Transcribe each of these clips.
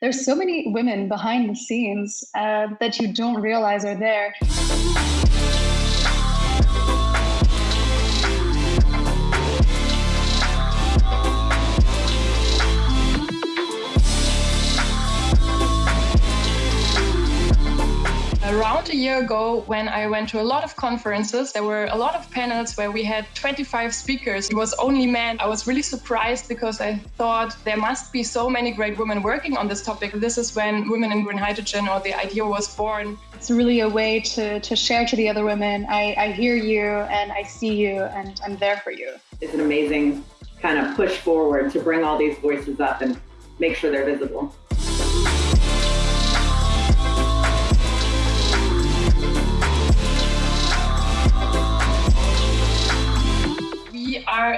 There's so many women behind the scenes uh, that you don't realize are there. Around a year ago, when I went to a lot of conferences, there were a lot of panels where we had 25 speakers. It was only men. I was really surprised because I thought there must be so many great women working on this topic. This is when Women in Green Hydrogen or the idea was born. It's really a way to, to share to the other women I, I hear you and I see you and I'm there for you. It's an amazing kind of push forward to bring all these voices up and make sure they're visible.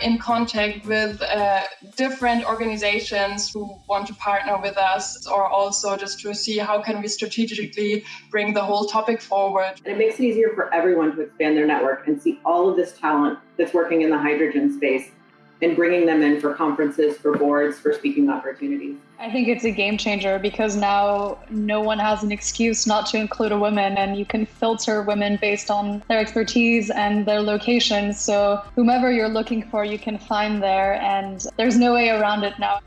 In contact with uh, different organizations who want to partner with us or also just to see how can we strategically bring the whole topic forward. And it makes it easier for everyone to expand their network and see all of this talent that's working in the hydrogen space and bringing them in for conferences, for boards, for speaking opportunities. I think it's a game changer because now no one has an excuse not to include a woman and you can filter women based on their expertise and their location. So whomever you're looking for, you can find there and there's no way around it now.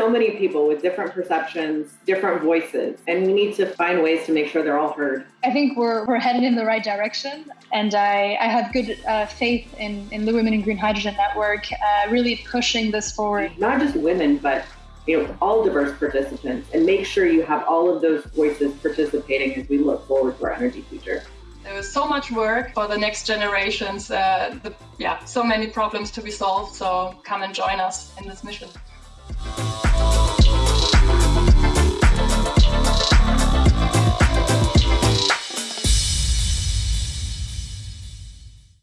So many people with different perceptions, different voices, and we need to find ways to make sure they're all heard. I think we're, we're headed in the right direction, and I, I have good uh, faith in, in the Women in Green Hydrogen Network uh, really pushing this forward. Not just women, but you know, all diverse participants, and make sure you have all of those voices participating as we look forward to our energy future. There was so much work for the next generations. Uh, the, yeah, so many problems to be solved. So come and join us in this mission. Thank you.